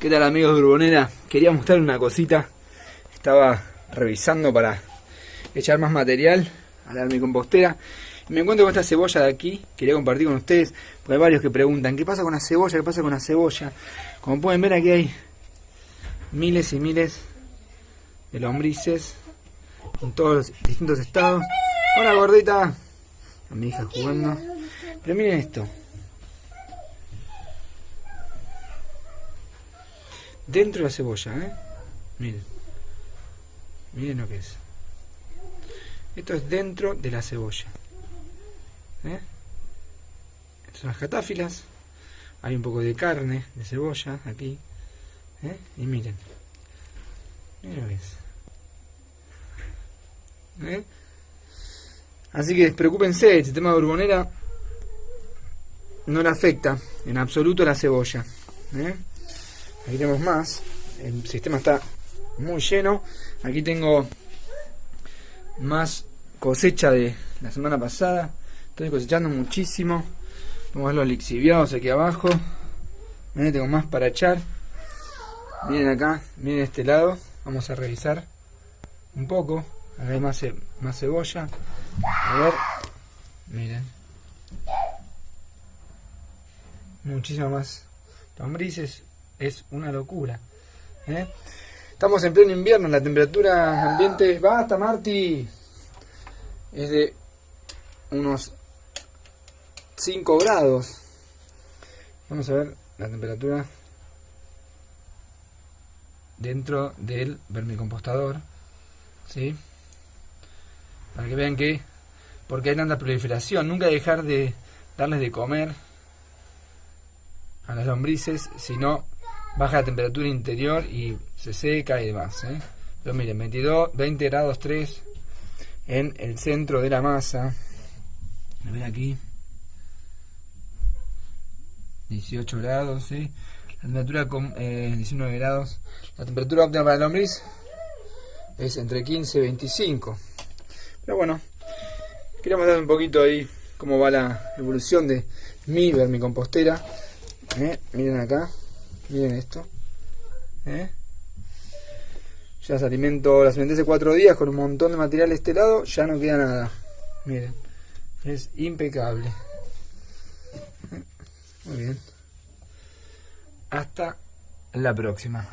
¿Qué tal amigos de Urbonera? Quería mostrar una cosita. Estaba revisando para echar más material a la compostera. Y me encuentro con esta cebolla de aquí. Quería compartir con ustedes. Porque hay varios que preguntan, ¿qué pasa con la cebolla? ¿Qué pasa con la cebolla? Como pueden ver aquí hay miles y miles de lombrices. En todos los distintos estados. Hola gordita. A mi hija jugando. Pero miren esto. Dentro de la cebolla, ¿eh? Miren. Miren lo que es. Esto es dentro de la cebolla. ¿Eh? Estas son las catáfilas. Hay un poco de carne, de cebolla, aquí. ¿Eh? Y miren. Miren lo que es. Así que despreocúpense, el sistema de urbonera no le afecta en absoluto la cebolla. Aquí tenemos más. El sistema está muy lleno. Aquí tengo más cosecha de la semana pasada. Estoy cosechando muchísimo. Vamos a los lixiviados aquí abajo. Miren, tengo más para echar. Miren acá, miren este lado. Vamos a revisar un poco. Acá hay más, cebolla. A ver. Miren. Muchísimo más lombrices es una locura. ¿eh? Estamos en pleno invierno, la temperatura ambiente, basta Marty, es de unos 5 grados. Vamos a ver la temperatura dentro del vermicompostador, ¿sí? Para que vean que, porque hay tanta proliferación, nunca dejar de darles de comer a las lombrices, sino baja la temperatura interior y se seca y demás. ¿eh? Pero miren, 22, 20 grados 3 en el centro de la masa. A ver aquí. 18 grados, ¿sí? La temperatura con 19 eh, grados. La temperatura óptima para el lombriz es entre 15 y 25. Pero bueno, queríamos dar un poquito ahí cómo va la evolución de mi vermicompostera. ¿Eh? Miren acá. Miren esto. ¿Eh? Ya se alimentó, las alimenté hace cuatro días con un montón de material de este lado, ya no queda nada. Miren, es impecable. Muy bien. Hasta la próxima.